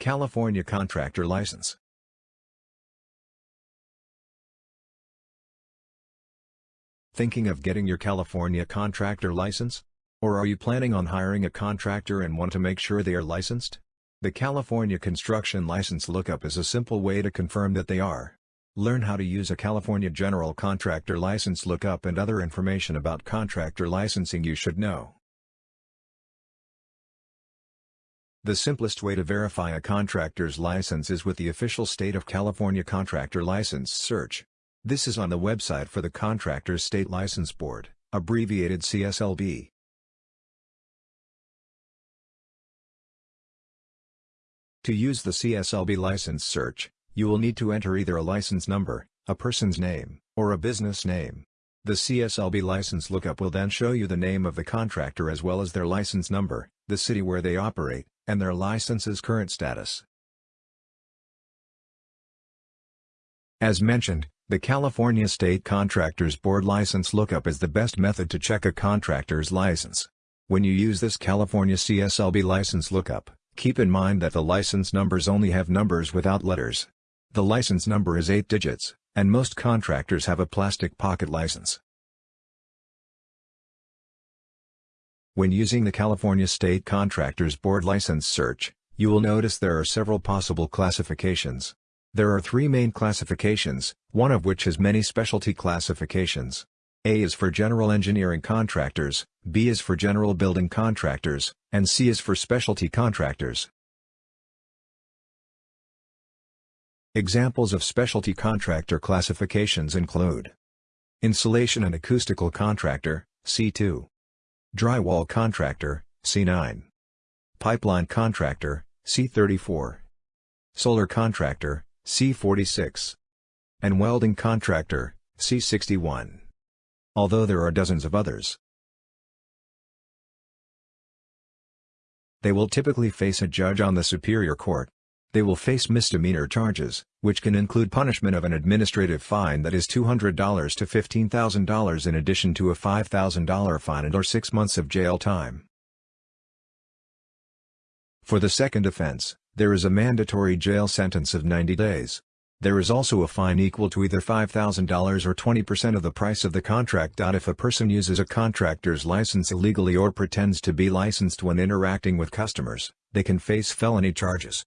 California Contractor License Thinking of getting your California contractor license? Or are you planning on hiring a contractor and want to make sure they are licensed? The California Construction License Lookup is a simple way to confirm that they are. Learn how to use a California General Contractor License Lookup and other information about contractor licensing you should know. The simplest way to verify a contractor's license is with the official State of California Contractor License search. This is on the website for the Contractors State License Board, abbreviated CSLB. To use the CSLB license search, you will need to enter either a license number, a person's name, or a business name. The CSLB license lookup will then show you the name of the contractor as well as their license number, the city where they operate, and their license's current status. As mentioned, the California State Contractors Board License Lookup is the best method to check a contractor's license. When you use this California CSLB license lookup, keep in mind that the license numbers only have numbers without letters. The license number is 8 digits, and most contractors have a plastic pocket license. When using the California State Contractors Board license search, you will notice there are several possible classifications. There are three main classifications, one of which has many specialty classifications. A is for general engineering contractors, B is for general building contractors, and C is for specialty contractors. Examples of specialty contractor classifications include Insulation and acoustical contractor, C2. Drywall contractor, C9. Pipeline contractor, C34. Solar contractor, C46. And welding contractor, C61. Although there are dozens of others. They will typically face a judge on the Superior Court. They will face misdemeanor charges, which can include punishment of an administrative fine that is $200 to $15,000 in addition to a $5,000 fine and or six months of jail time. For the second offense, there is a mandatory jail sentence of 90 days. There is also a fine equal to either $5,000 or 20% of the price of the contract. If a person uses a contractor's license illegally or pretends to be licensed when interacting with customers, they can face felony charges.